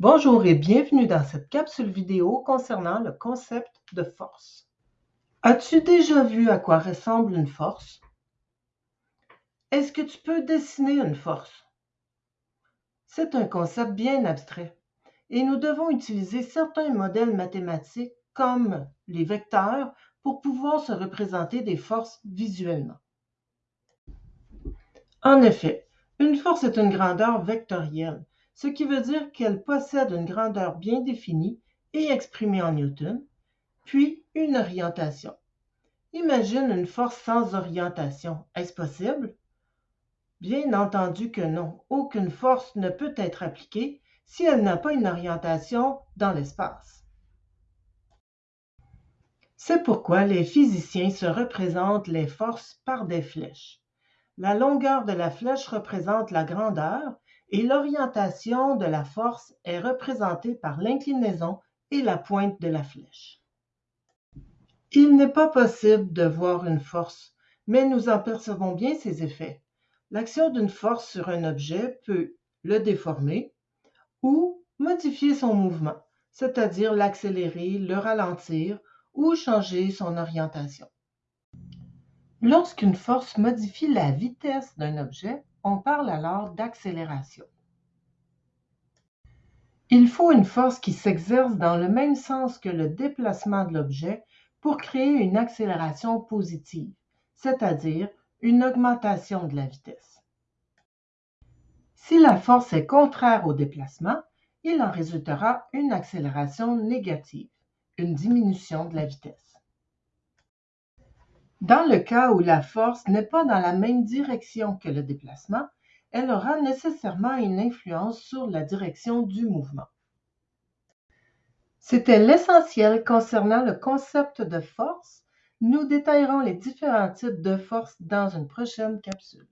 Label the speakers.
Speaker 1: Bonjour et bienvenue dans cette capsule vidéo concernant le concept de force. As-tu déjà vu à quoi ressemble une force? Est-ce que tu peux dessiner une force? C'est un concept bien abstrait et nous devons utiliser certains modèles mathématiques comme les vecteurs pour pouvoir se représenter des forces visuellement. En effet, une force est une grandeur vectorielle, ce qui veut dire qu'elle possède une grandeur bien définie et exprimée en newton, puis une orientation. Imagine une force sans orientation. Est-ce possible? Bien entendu que non. Aucune force ne peut être appliquée si elle n'a pas une orientation dans l'espace. C'est pourquoi les physiciens se représentent les forces par des flèches. La longueur de la flèche représente la grandeur et l'orientation de la force est représentée par l'inclinaison et la pointe de la flèche. Il n'est pas possible de voir une force, mais nous en percevons bien ses effets. L'action d'une force sur un objet peut le déformer ou modifier son mouvement, c'est-à-dire l'accélérer, le ralentir ou changer son orientation. Lorsqu'une force modifie la vitesse d'un objet, on parle alors d'accélération. Il faut une force qui s'exerce dans le même sens que le déplacement de l'objet pour créer une accélération positive, c'est-à-dire une augmentation de la vitesse. Si la force est contraire au déplacement, il en résultera une accélération négative, une diminution de la vitesse. Dans le cas où la force n'est pas dans la même direction que le déplacement, elle aura nécessairement une influence sur la direction du mouvement. C'était l'essentiel concernant le concept de force. Nous détaillerons les différents types de force dans une prochaine capsule.